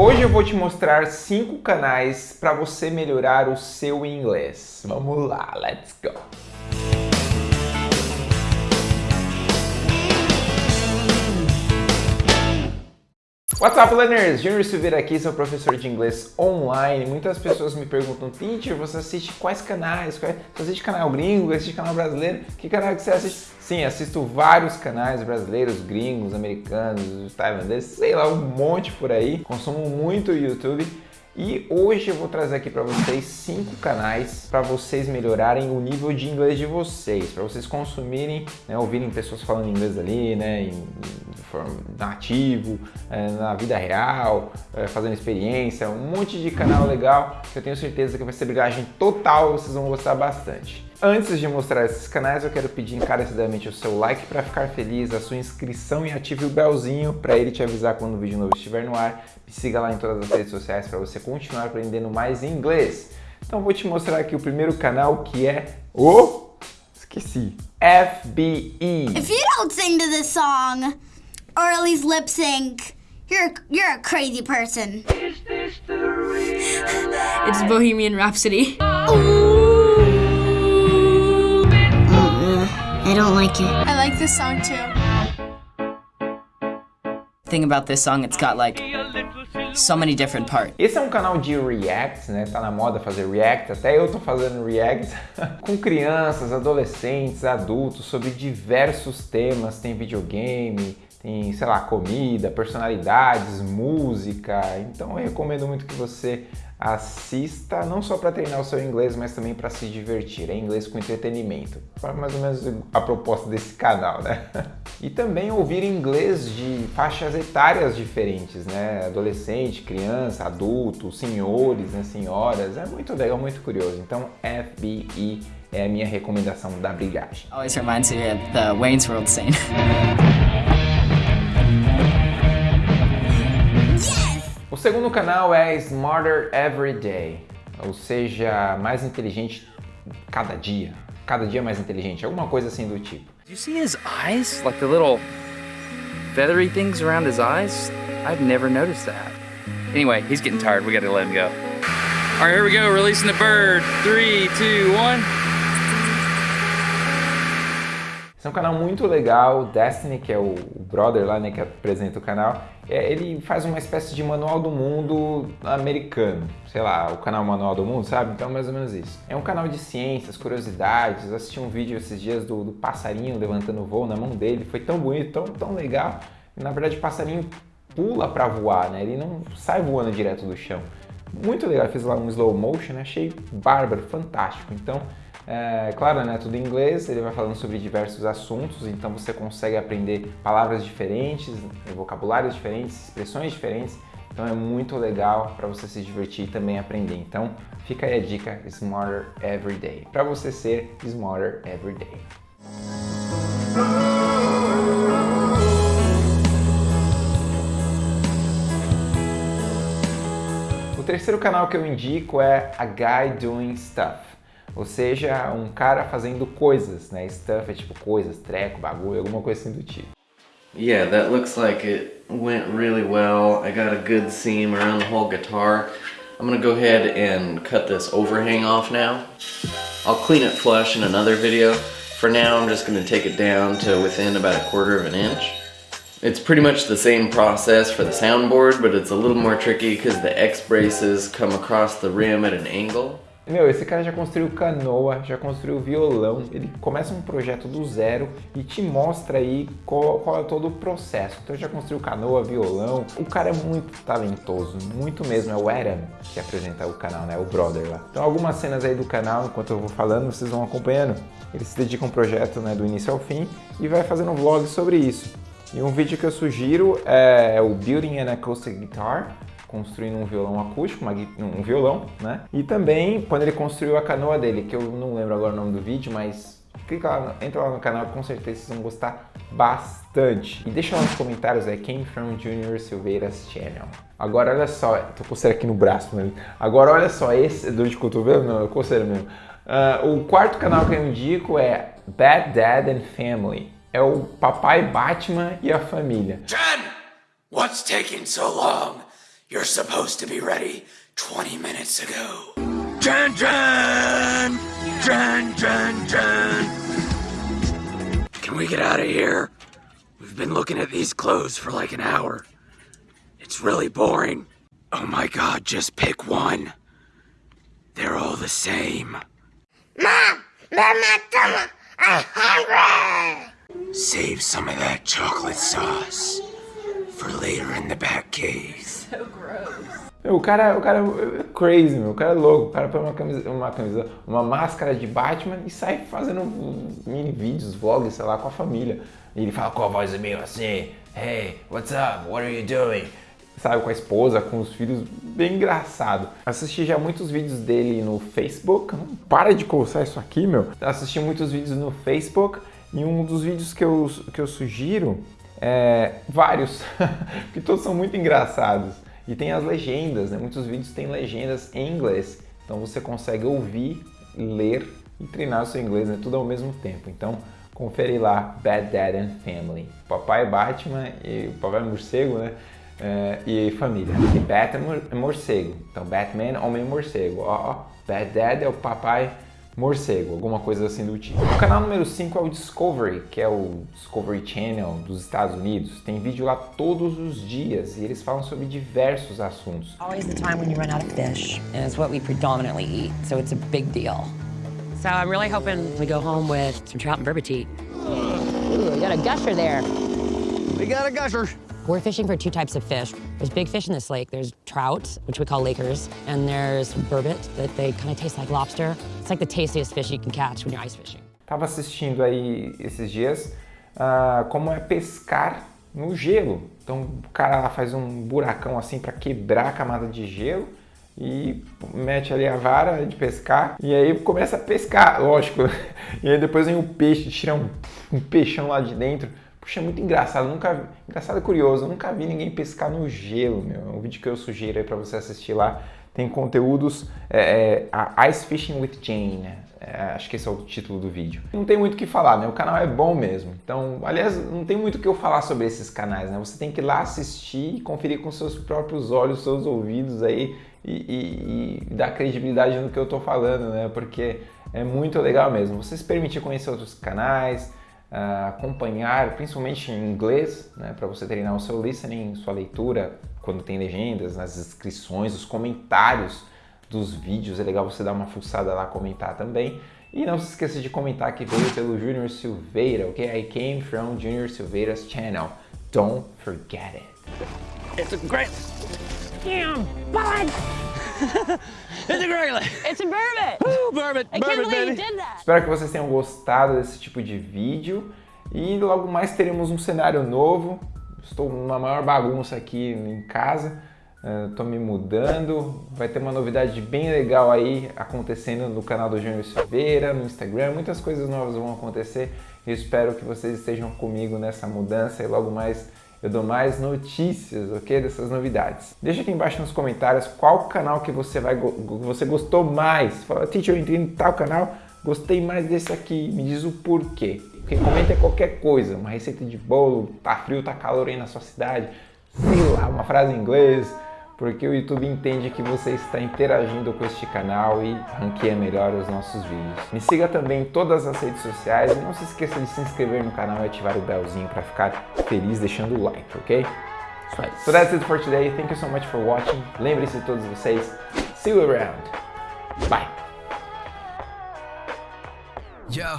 Hoje eu vou te mostrar cinco canais para você melhorar o seu inglês. Vamos lá, let's go! What's up, learners? Junior Silveira aqui, sou professor de inglês online. Muitas pessoas me perguntam, teacher, você assiste quais canais? Você assiste canal gringo, assiste canal brasileiro? Que canal que você assiste? Sim, assisto vários canais brasileiros, gringos, americanos, tailandeses, sei lá, um monte por aí. Consumo muito YouTube. E hoje eu vou trazer aqui para vocês cinco canais para vocês melhorarem o nível de inglês de vocês, para vocês consumirem, né, ouvirem pessoas falando inglês ali, né, em, de forma nativo, é, na vida real, é, fazendo experiência, um monte de canal legal que eu tenho certeza que vai ser brigagem total, vocês vão gostar bastante. Antes de mostrar esses canais, eu quero pedir encarecidamente o seu like para ficar feliz, a sua inscrição e ative o belzinho para ele te avisar quando o vídeo novo estiver no ar. Me siga lá em todas as redes sociais para você continuar aprendendo mais inglês. Então vou te mostrar aqui o primeiro canal que é o... esqueci. FBE. If you don't sing to this song, or at least lip sync, you're, you're a crazy person. It's Bohemian Rhapsody. I don't like it. I like this song too. thing about this song, it's got like so many different parts. Esse é um canal de react, né? Tá na moda fazer react, até eu tô fazendo react com crianças, adolescentes, adultos sobre diversos temas. Tem videogame, tem, sei lá, comida, personalidades, música. Então eu recomendo muito que você assista não só para treinar o seu inglês, mas também para se divertir. É inglês com entretenimento. Mais ou menos a proposta desse canal, né? E também ouvir inglês de faixas etárias diferentes, né? Adolescente, criança, adulto, senhores, né? senhoras. É muito legal, muito curioso. Então, FBI é a minha recomendação da brigagem. Always reminds me of the Wayne's World scene. O segundo canal é Smarter Every Day, ou seja, mais inteligente cada dia. Cada dia mais inteligente, alguma coisa assim do tipo. Do you see his eyes? Like the little feathery things around his eyes? I've never noticed that. Anyway, he's getting tired. We gotta let him go. All right, here we go. Releasing the bird. Three, two, one. É um canal muito legal, Destiny, que é o brother lá, né, que apresenta o canal, é, ele faz uma espécie de manual do mundo americano, sei lá, o canal Manual do Mundo, sabe? Então mais ou menos isso. É um canal de ciências, curiosidades, assisti um vídeo esses dias do, do passarinho levantando voo na mão dele, foi tão bonito, tão, tão legal, na verdade o passarinho pula para voar, né, ele não sai voando direto do chão. Muito legal, eu fiz lá um slow motion, né? achei bárbaro, fantástico, então... É, claro, né, tudo em inglês, ele vai falando sobre diversos assuntos, então você consegue aprender palavras diferentes, vocabulários diferentes, expressões diferentes, então é muito legal para você se divertir e também aprender. Então fica aí a dica Smarter Everyday, para você ser Smarter Everyday. O terceiro canal que eu indico é A Guy Doing Stuff ou seja, um cara fazendo coisas, né? Stuff é tipo coisas, treco, bagulho, alguma coisa assim do tipo. Yeah, that looks like it went really well. I got a good seam around the whole guitar. I'm gonna go ahead and cut this overhang off now. I'll clean it flush in another video. For now, I'm just gonna take it down to within about a quarter of an inch. It's pretty much the same process for the soundboard, but it's a little more tricky because the X-braces come across the rim at an angle. Meu, esse cara já construiu canoa, já construiu violão, ele começa um projeto do zero e te mostra aí qual, qual é todo o processo. Então já construiu canoa, violão, o cara é muito talentoso, muito mesmo, é o Adam que apresenta o canal, né, o brother lá. Então algumas cenas aí do canal, enquanto eu vou falando, vocês vão acompanhando. Ele se dedica a um projeto né, do início ao fim e vai fazendo um vlog sobre isso. E um vídeo que eu sugiro é o Building an Acoustic Guitar, construindo um violão acústico, uma, um violão, né? E também quando ele construiu a canoa dele, que eu não lembro agora o nome do vídeo, mas clica lá, entra lá no canal, com certeza vocês vão gostar bastante. E deixa lá nos comentários aí, Came From Junior Silveira's Channel. Agora olha só, tô coceira aqui no braço, né? Agora olha só, esse, dor de cotovelo? Não, é coceira mesmo. Uh, o quarto canal que eu indico é Bad Dad and Family. É o papai Batman e a família. Jen! What's taking so long? You're supposed to be ready 20 minutes ago. Dun dun! Dun dun dun! Can we get out of here? We've been looking at these clothes for like an hour. It's really boring. Oh my god, just pick one. They're all the same. Mom, Mom, Mom, I'm hungry. Save some of that chocolate sauce for later in the back cave. Meu, o cara, o cara é crazy, meu. O cara é louco. O cara põe uma camisa, uma camisa, uma máscara de Batman e sai fazendo mini vídeos, vlogs, sei lá, com a família. E ele fala com a voz meio assim, Hey, what's up? What are you doing? Sabe, com a esposa, com os filhos, bem engraçado. Assisti já muitos vídeos dele no Facebook. Não para de coçar isso aqui, meu. Assisti muitos vídeos no Facebook e um dos vídeos que eu, que eu sugiro é vários, que todos são muito engraçados. E tem as legendas, né? Muitos vídeos têm legendas em inglês. Então você consegue ouvir, ler e treinar o seu inglês, né? Tudo ao mesmo tempo. Então confere lá Bad Dad and Family. Papai Batman e papai morcego, né? É, e família. E Batman é morcego. Então Batman, homem morcego. Ó, ó. Bad Dad é o papai morcego, alguma coisa assim do tipo. O canal número 5 é o Discovery, que é o Discovery Channel dos Estados Unidos. Tem vídeo lá todos os dias e eles falam sobre diversos assuntos. Always the time when you run out of fish, and it's what we predominantly eat, so it's a big deal. So I'm really hoping we go home with some trout and burbot. Ooh, we got a gusher there. We got a gusher. We're fishing for two types of fish. There's big fish in this lake. There's trout, which we call lakers, and there's burbot that they kind of taste like lobster. It's like the tastiest fish you can catch when you're ice fishing. Tava assistindo aí esses dias uh, como é pescar no gelo. Então o cara lá faz um buracão assim para quebrar a camada de gelo e mete ali a vara de pescar e aí começa a pescar, lógico. E aí depois vem o peixe, tira um, um peixão lá de dentro. Puxa, é muito engraçado, nunca engraçado e curioso, nunca vi ninguém pescar no gelo, meu. É um vídeo que eu sugiro aí para você assistir lá. Tem conteúdos, é, é, Ice Fishing with Jane, né? É, acho que esse é o título do vídeo. Não tem muito o que falar, né? O canal é bom mesmo. Então, aliás, não tem muito o que eu falar sobre esses canais, né? Você tem que ir lá assistir e conferir com seus próprios olhos, seus ouvidos aí e, e, e dar credibilidade no que eu tô falando, né? Porque é muito legal mesmo. Você se permitir conhecer outros canais, uh, acompanhar, principalmente em inglês, né, para você treinar o seu listening, sua leitura, quando tem legendas, nas descrições, os comentários dos vídeos, é legal você dar uma fuçada lá, comentar também. E não se esqueça de comentar que veio pelo Junior Silveira, ok? I came from Junior Silveira's channel. Don't forget it. It's a great... Damn, bud! it's a. It's a burbot! Woo, burbot, I can't burbot, believe baby! you did that! Espero que vocês tenham gostado desse tipo de vídeo e logo mais teremos um cenário novo. Estou numa maior bagunça aqui em casa, estou me mudando. Vai ter uma novidade bem legal aí acontecendo no canal do Júnior Silveira, no Instagram. Muitas coisas novas vão acontecer e espero que vocês estejam comigo nessa mudança e logo mais eu dou mais notícias, ok? Dessas novidades. Deixa aqui embaixo nos comentários qual canal que você, vai, você gostou mais. Fala, teacher, eu entrei em tal canal, gostei mais desse aqui, me diz o porquê. Comenta qualquer coisa, uma receita de bolo, tá frio, tá calor aí na sua cidade, sei lá, uma frase em inglês, porque o YouTube entende que você está interagindo com este canal e ranqueia melhor os nossos vídeos. Me siga também em todas as redes sociais e não se esqueça de se inscrever no canal e ativar o belzinho para ficar feliz deixando o like, ok? Aí. So that's it for today. Thank you so much for watching. Lembre-se de todos vocês. See you around. Bye. Yo,